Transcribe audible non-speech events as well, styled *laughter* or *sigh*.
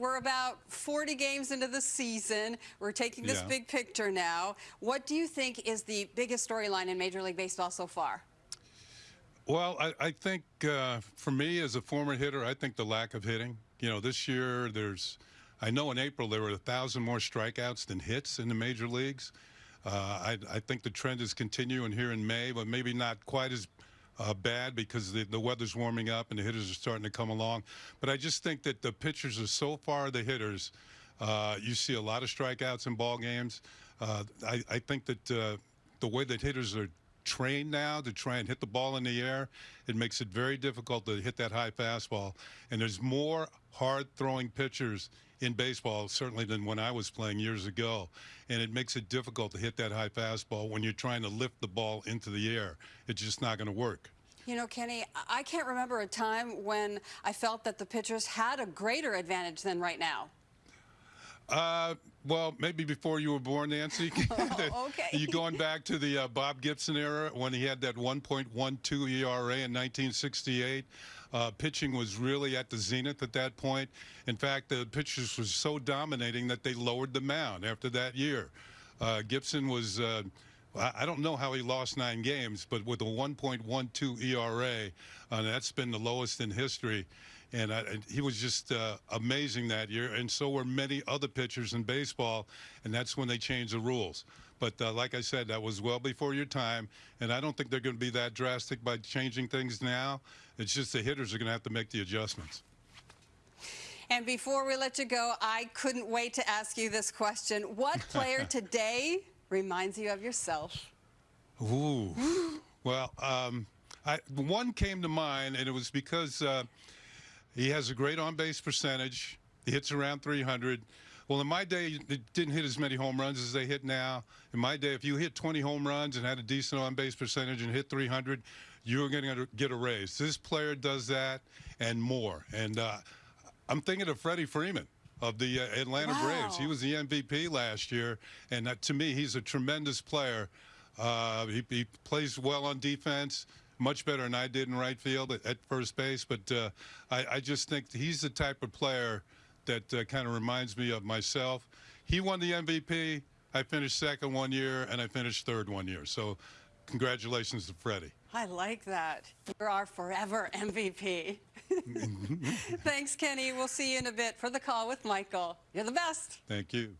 We're about 40 games into the season. We're taking this Yeah. big picture now. What do you think is the biggest storyline in Major League Baseball so far? Well, I, I think uh, for me as a former hitter, I think the lack of hitting. You know, this year there's, I know in April there were a thousand more strikeouts than hits in the major leagues. Uh, I, I think the trend is continuing here in May, but maybe not quite as uh, bad because the, the weather's warming up and the hitters are starting to come along. But I just think that the pitchers are so far the hitters. Uh, you see a lot of strikeouts in ball games. Uh, I, I think that uh, the way that hitters are trained now to try and hit the ball in the air, it makes it very difficult to hit that high fastball. And there's more hard throwing pitchers in baseball, certainly than when I was playing years ago. And it makes it difficult to hit that high fastball when you're trying to lift the ball into the air. It's just not going to work. You know, Kenny, I- can't remember a time when I felt that the pitchers had a greater advantage than right now. Uh, well, maybe before you were born, Nancy. *laughs* Oh, *laughs* okay. you going back to the uh, Bob Gibson era when he had that 1.12 ERA in 1968. Uh, pitching was really at the zenith at that point. In fact, the pitchers were so dominating that they lowered the mound after that year. Uh, Gibson was. Uh, I I don't know how he lost nine games, but with a 1.12 ERA, uh, that's been the lowest in history. And, I, and he was just uh, amazing that year, and so were many other pitchers in baseball, and that's when they changed the rules. But uh, like I said, that was well before your time, and I don't think they're going to be that drastic by changing things now. It's just the hitters are going to have to make the adjustments. And before we let you go, I couldn't wait to ask you this question. What *laughs* player today reminds you of yourself? Ooh. well, um, I, one came to mind, and it was because uh, he has a great on-base percentage. He hits around 300. Well, in my day, they didn't hit as many home runs as they hit now. In my day, if you hit 20 home runs and had a decent on-base percentage and hit 300, you were going to get a raise. This player does that and more. And uh, I'm thinking of Freddie Freeman of the uh, Atlanta Wow. Braves. He was the MVP last year, and uh, to me, he's a tremendous player. Uh, he, he plays well on defense, much better than I did in right field at, at first base. But uh, I, I just think he's the type of player that uh, kind of reminds me of myself. He won the MVP. I finished second one year, and I finished third one year. So, congratulations to Freddie. I like that. You're our forever *laughs* MVP. *laughs* Thanks, Kenny. We'll see you in a bit for the call with Michael. You're the best. Thank you.